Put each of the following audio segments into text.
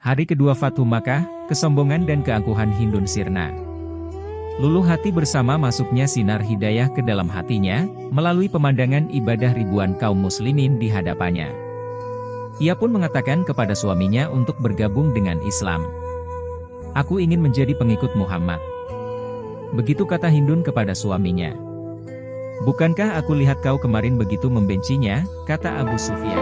Hari kedua Fatu Makkah, kesombongan dan keangkuhan Hindun sirna. Luluh hati bersama masuknya sinar hidayah ke dalam hatinya, melalui pemandangan ibadah ribuan kaum muslimin di hadapannya. Ia pun mengatakan kepada suaminya untuk bergabung dengan Islam. Aku ingin menjadi pengikut Muhammad. Begitu kata Hindun kepada suaminya. Bukankah aku lihat kau kemarin begitu membencinya, kata Abu Sufyan.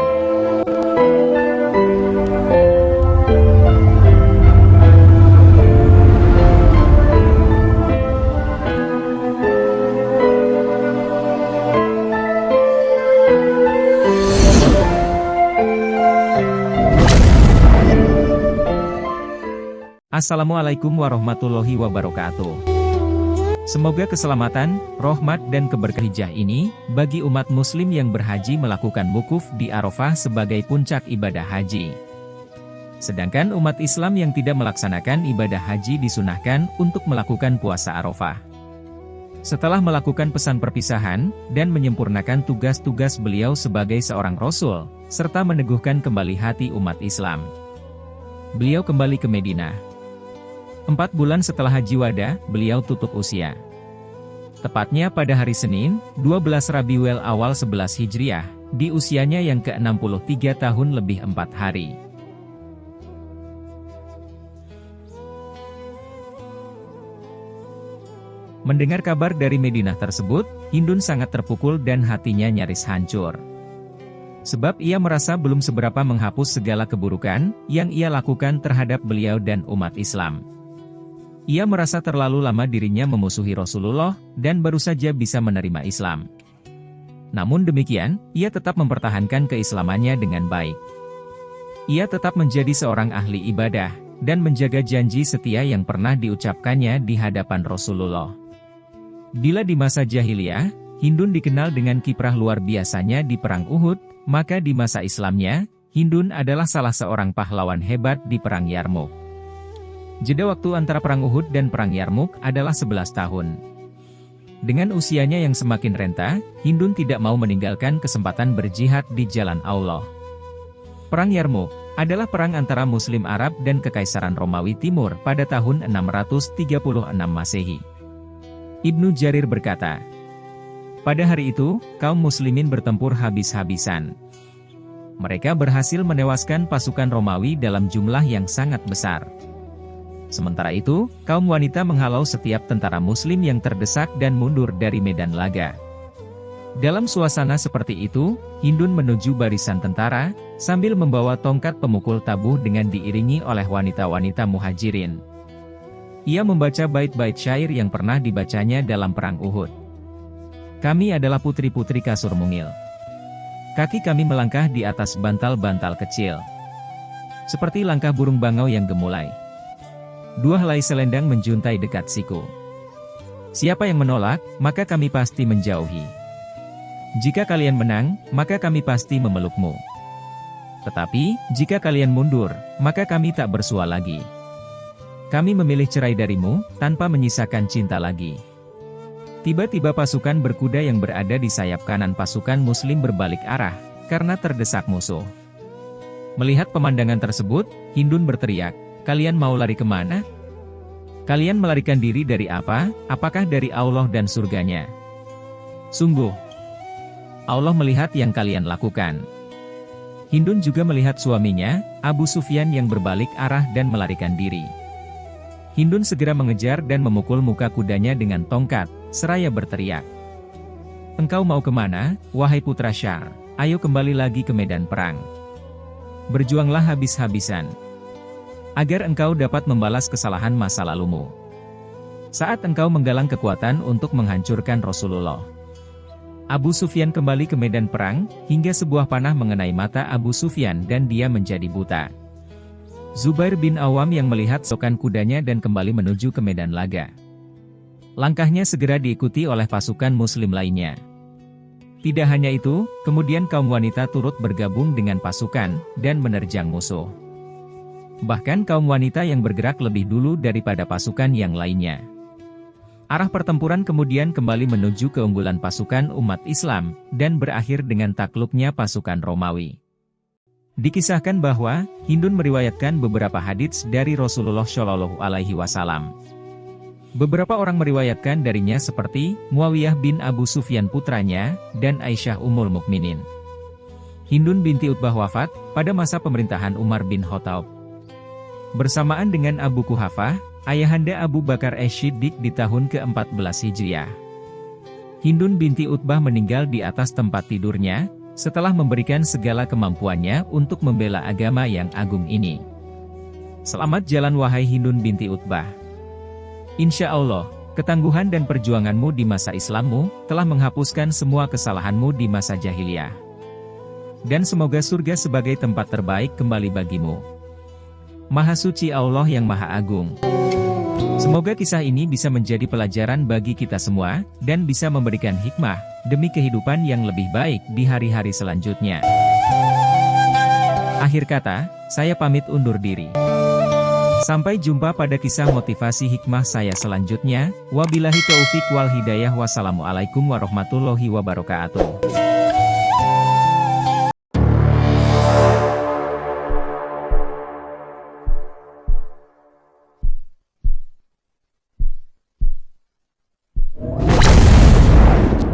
Assalamualaikum warahmatullahi wabarakatuh. Semoga keselamatan, rahmat dan keberkahan ini, bagi umat muslim yang berhaji melakukan wukuf di Arafah sebagai puncak ibadah haji. Sedangkan umat Islam yang tidak melaksanakan ibadah haji disunahkan untuk melakukan puasa Arafah. Setelah melakukan pesan perpisahan, dan menyempurnakan tugas-tugas beliau sebagai seorang Rasul, serta meneguhkan kembali hati umat Islam. Beliau kembali ke Medina. Empat bulan setelah Haji Wada, beliau tutup usia. Tepatnya pada hari Senin, 12 Rabiul awal 11 Hijriah, di usianya yang ke-63 tahun lebih empat hari. Mendengar kabar dari Medina tersebut, Hindun sangat terpukul dan hatinya nyaris hancur. Sebab ia merasa belum seberapa menghapus segala keburukan yang ia lakukan terhadap beliau dan umat Islam. Ia merasa terlalu lama dirinya memusuhi Rasulullah, dan baru saja bisa menerima Islam. Namun demikian, ia tetap mempertahankan keislamannya dengan baik. Ia tetap menjadi seorang ahli ibadah, dan menjaga janji setia yang pernah diucapkannya di hadapan Rasulullah. Bila di masa jahiliyah, Hindun dikenal dengan kiprah luar biasanya di Perang Uhud, maka di masa Islamnya, Hindun adalah salah seorang pahlawan hebat di Perang Yarmouk. Jeda waktu antara Perang Uhud dan Perang Yarmuk adalah 11 tahun. Dengan usianya yang semakin renta, Hindun tidak mau meninggalkan kesempatan berjihad di jalan Allah. Perang Yarmuk adalah perang antara Muslim Arab dan Kekaisaran Romawi Timur pada tahun 636 Masehi. Ibnu Jarir berkata, Pada hari itu, kaum muslimin bertempur habis-habisan. Mereka berhasil menewaskan pasukan Romawi dalam jumlah yang sangat besar. Sementara itu, kaum wanita menghalau setiap tentara muslim yang terdesak dan mundur dari medan laga. Dalam suasana seperti itu, Hindun menuju barisan tentara, sambil membawa tongkat pemukul tabuh dengan diiringi oleh wanita-wanita muhajirin. Ia membaca bait-bait syair yang pernah dibacanya dalam Perang Uhud. Kami adalah putri-putri kasur mungil. Kaki kami melangkah di atas bantal-bantal kecil. Seperti langkah burung bangau yang gemulai. Dua helai selendang menjuntai dekat siku. Siapa yang menolak, maka kami pasti menjauhi. Jika kalian menang, maka kami pasti memelukmu. Tetapi, jika kalian mundur, maka kami tak bersua lagi. Kami memilih cerai darimu, tanpa menyisakan cinta lagi. Tiba-tiba pasukan berkuda yang berada di sayap kanan pasukan muslim berbalik arah, karena terdesak musuh. Melihat pemandangan tersebut, Hindun berteriak, Kalian mau lari ke mana? Kalian melarikan diri dari apa? Apakah dari Allah dan surganya? Sungguh, Allah melihat yang kalian lakukan. Hindun juga melihat suaminya, Abu Sufyan yang berbalik arah dan melarikan diri. Hindun segera mengejar dan memukul muka kudanya dengan tongkat, seraya berteriak. Engkau mau ke mana, wahai putra Syar? Ayo kembali lagi ke medan perang. Berjuanglah habis-habisan agar engkau dapat membalas kesalahan masa lalumu. Saat engkau menggalang kekuatan untuk menghancurkan Rasulullah. Abu Sufyan kembali ke medan perang, hingga sebuah panah mengenai mata Abu Sufyan dan dia menjadi buta. Zubair bin Awam yang melihat sokan kudanya dan kembali menuju ke medan laga. Langkahnya segera diikuti oleh pasukan muslim lainnya. Tidak hanya itu, kemudian kaum wanita turut bergabung dengan pasukan, dan menerjang musuh. Bahkan kaum wanita yang bergerak lebih dulu daripada pasukan yang lainnya. Arah pertempuran kemudian kembali menuju keunggulan pasukan umat Islam, dan berakhir dengan takluknya pasukan Romawi. Dikisahkan bahwa, Hindun meriwayatkan beberapa hadits dari Rasulullah Shallallahu Alaihi Wasallam. Beberapa orang meriwayatkan darinya seperti Muawiyah bin Abu Sufyan putranya, dan Aisyah Ummul Mukminin. Hindun binti Utbah wafat, pada masa pemerintahan Umar bin Khattab. Bersamaan dengan Abu Kuhafah, ayahanda Abu Bakar Eshiddik di tahun ke-14 Hijriah. Hindun binti Utbah meninggal di atas tempat tidurnya, setelah memberikan segala kemampuannya untuk membela agama yang agung ini. Selamat jalan wahai Hindun binti Utbah. Insya Allah, ketangguhan dan perjuanganmu di masa Islammu, telah menghapuskan semua kesalahanmu di masa jahiliyah. Dan semoga surga sebagai tempat terbaik kembali bagimu. Maha Suci Allah yang Maha Agung. Semoga kisah ini bisa menjadi pelajaran bagi kita semua, dan bisa memberikan hikmah, demi kehidupan yang lebih baik di hari-hari selanjutnya. Akhir kata, saya pamit undur diri. Sampai jumpa pada kisah motivasi hikmah saya selanjutnya. Wabillahi taufiq wal hidayah. Wassalamualaikum warahmatullahi wabarakatuh.